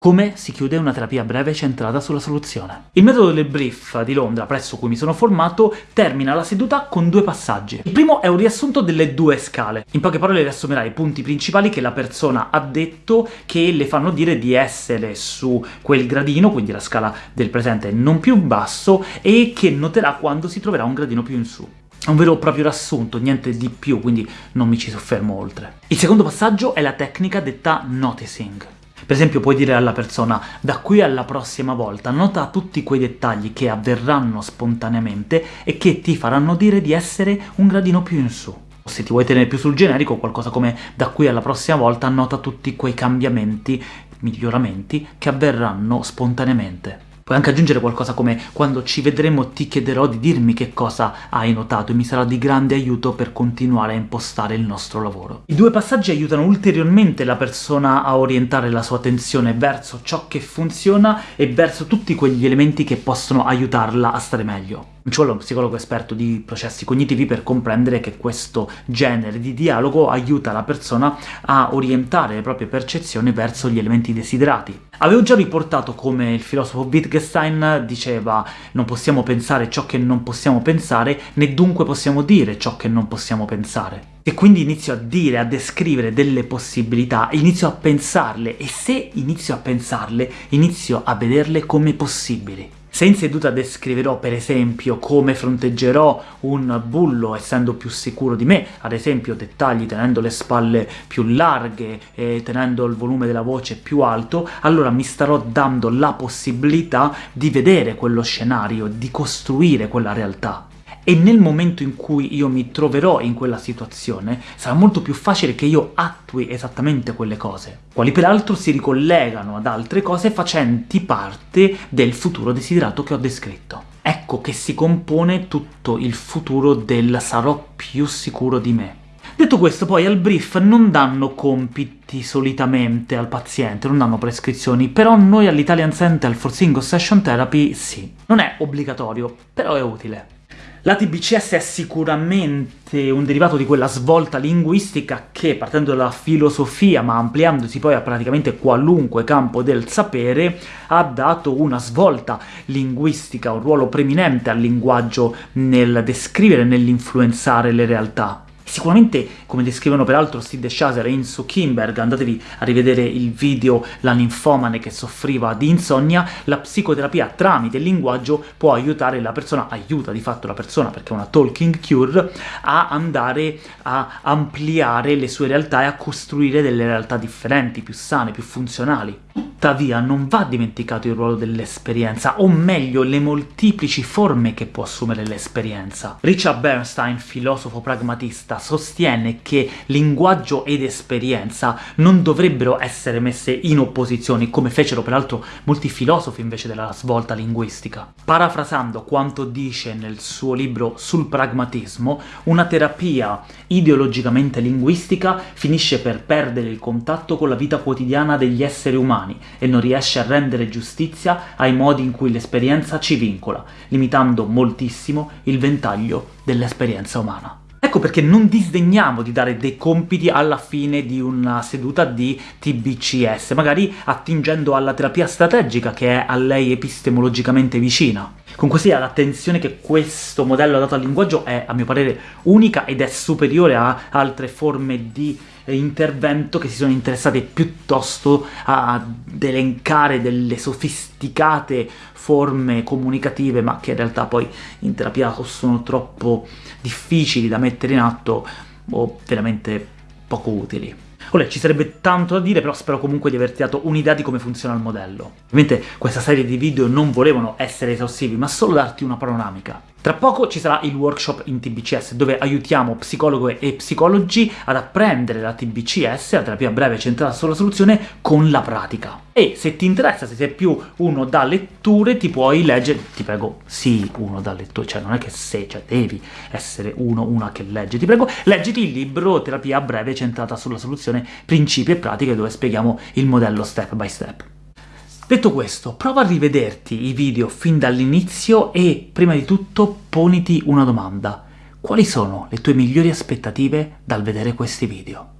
Come si chiude una terapia breve centrata sulla soluzione? Il metodo del brief di Londra, presso cui mi sono formato, termina la seduta con due passaggi. Il primo è un riassunto delle due scale. In poche parole riassumerà i punti principali che la persona ha detto che le fanno dire di essere su quel gradino, quindi la scala del presente non più basso, e che noterà quando si troverà un gradino più in su. È un vero e proprio riassunto, niente di più, quindi non mi ci soffermo oltre. Il secondo passaggio è la tecnica detta noticing. Per esempio puoi dire alla persona «da qui alla prossima volta nota tutti quei dettagli che avverranno spontaneamente e che ti faranno dire di essere un gradino più in su». Se ti vuoi tenere più sul generico, qualcosa come «da qui alla prossima volta nota tutti quei cambiamenti, miglioramenti che avverranno spontaneamente». Puoi anche aggiungere qualcosa come «Quando ci vedremo ti chiederò di dirmi che cosa hai notato e mi sarà di grande aiuto per continuare a impostare il nostro lavoro». I due passaggi aiutano ulteriormente la persona a orientare la sua attenzione verso ciò che funziona e verso tutti quegli elementi che possono aiutarla a stare meglio. Ci vuole un psicologo esperto di processi cognitivi per comprendere che questo genere di dialogo aiuta la persona a orientare le proprie percezioni verso gli elementi desiderati. Avevo già riportato come il filosofo Wittgenstein diceva «non possiamo pensare ciò che non possiamo pensare, né dunque possiamo dire ciò che non possiamo pensare». E quindi inizio a dire, a descrivere delle possibilità, inizio a pensarle, e se inizio a pensarle, inizio a vederle come possibili. Se in seduta descriverò, per esempio, come fronteggerò un bullo essendo più sicuro di me, ad esempio dettagli tenendo le spalle più larghe e tenendo il volume della voce più alto, allora mi starò dando la possibilità di vedere quello scenario, di costruire quella realtà e nel momento in cui io mi troverò in quella situazione sarà molto più facile che io attui esattamente quelle cose, quali peraltro si ricollegano ad altre cose facenti parte del futuro desiderato che ho descritto. Ecco che si compone tutto il futuro del sarò più sicuro di me. Detto questo, poi al brief non danno compiti solitamente al paziente, non danno prescrizioni, però noi all'Italian Center for Single Session Therapy sì. Non è obbligatorio, però è utile. La TBCS è sicuramente un derivato di quella svolta linguistica che, partendo dalla filosofia, ma ampliandosi poi a praticamente qualunque campo del sapere, ha dato una svolta linguistica, un ruolo preminente al linguaggio nel descrivere e nell'influenzare le realtà. Sicuramente, come descrivono peraltro Sid Shazer e Insu Kimberg, andatevi a rivedere il video La ninfomane che soffriva di insonnia, la psicoterapia tramite il linguaggio può aiutare la persona, aiuta di fatto la persona, perché è una talking cure, a andare a ampliare le sue realtà e a costruire delle realtà differenti, più sane, più funzionali. Tuttavia non va dimenticato il ruolo dell'esperienza, o meglio, le molteplici forme che può assumere l'esperienza. Richard Bernstein, filosofo pragmatista, sostiene che linguaggio ed esperienza non dovrebbero essere messe in opposizione, come fecero peraltro molti filosofi invece della svolta linguistica. Parafrasando quanto dice nel suo libro sul pragmatismo, una terapia ideologicamente linguistica finisce per perdere il contatto con la vita quotidiana degli esseri umani, e non riesce a rendere giustizia ai modi in cui l'esperienza ci vincola, limitando moltissimo il ventaglio dell'esperienza umana. Ecco perché non disdegniamo di dare dei compiti alla fine di una seduta di TBCS, magari attingendo alla terapia strategica che è a lei epistemologicamente vicina. Comunque sia, l'attenzione che questo modello ha dato al linguaggio è, a mio parere, unica ed è superiore a altre forme di intervento che si sono interessate piuttosto ad elencare delle sofisticate forme comunicative, ma che in realtà poi in terapia sono troppo difficili da mettere in atto o veramente poco utili. Olè, ci sarebbe tanto da dire, però spero comunque di averti dato un'idea di come funziona il modello. Ovviamente questa serie di video non volevano essere esaustivi, ma solo darti una panoramica. Tra poco ci sarà il workshop in TBCS, dove aiutiamo psicologi e psicologi ad apprendere la TBCS, la terapia breve centrata sulla soluzione, con la pratica. E se ti interessa, se sei più uno da letture, ti puoi leggere, ti prego, sì, uno da letture, cioè non è che se, cioè devi essere uno, una che legge, ti prego, leggiti il libro Terapia breve centrata sulla soluzione, principi e pratiche, dove spieghiamo il modello step by step. Detto questo, prova a rivederti i video fin dall'inizio e, prima di tutto, poniti una domanda. Quali sono le tue migliori aspettative dal vedere questi video?